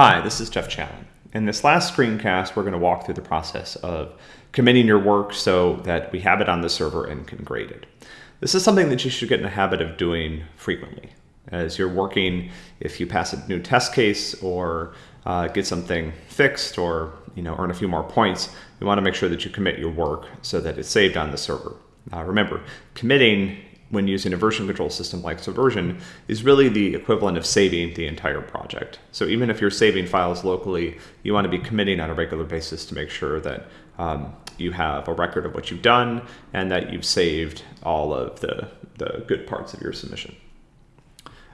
Hi, this is Jeff Challen. In this last screencast, we're going to walk through the process of committing your work so that we have it on the server and can grade it. This is something that you should get in the habit of doing frequently. As you're working, if you pass a new test case or uh, get something fixed or you know earn a few more points, you want to make sure that you commit your work so that it's saved on the server. Uh, remember, committing when using a version control system like Subversion is really the equivalent of saving the entire project. So even if you're saving files locally, you want to be committing on a regular basis to make sure that um, you have a record of what you've done and that you've saved all of the, the good parts of your submission.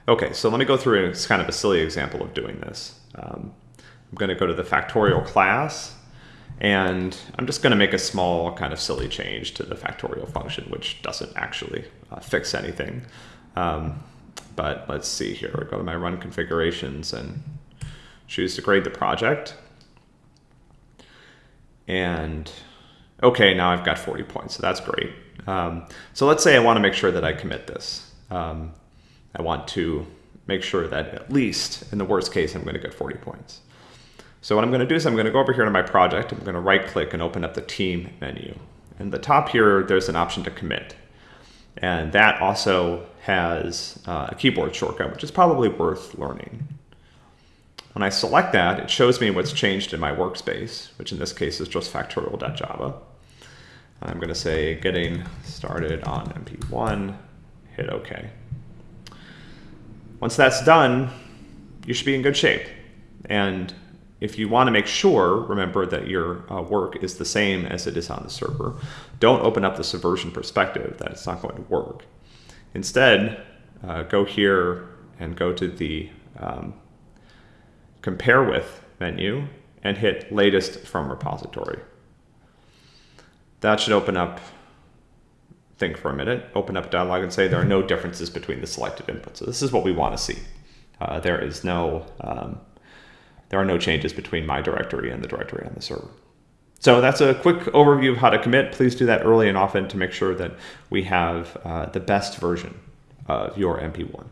Okay, so let me go through it's kind of a silly example of doing this. Um, I'm going to go to the factorial class and I'm just going to make a small kind of silly change to the factorial function, which doesn't actually uh, fix anything. Um, but let's see here. I go to my run configurations and choose to grade the project. And okay, now I've got 40 points, so that's great. Um, so let's say I want to make sure that I commit this. Um, I want to make sure that at least in the worst case, I'm going to get 40 points. So what I'm going to do is I'm going to go over here to my project. I'm going to right click and open up the team menu. In the top here, there's an option to commit. And that also has uh, a keyboard shortcut, which is probably worth learning. When I select that, it shows me what's changed in my workspace, which in this case is just factorial.java. I'm going to say getting started on MP1, hit OK. Once that's done, you should be in good shape. And if you want to make sure, remember that your uh, work is the same as it is on the server. Don't open up the subversion perspective that it's not going to work. Instead, uh, go here and go to the um, compare with menu and hit latest from repository. That should open up, think for a minute, open up dialog and say there are no differences between the selected inputs. So this is what we want to see. Uh, there is no um, there are no changes between my directory and the directory on the server. So that's a quick overview of how to commit. Please do that early and often to make sure that we have uh, the best version of your MP1.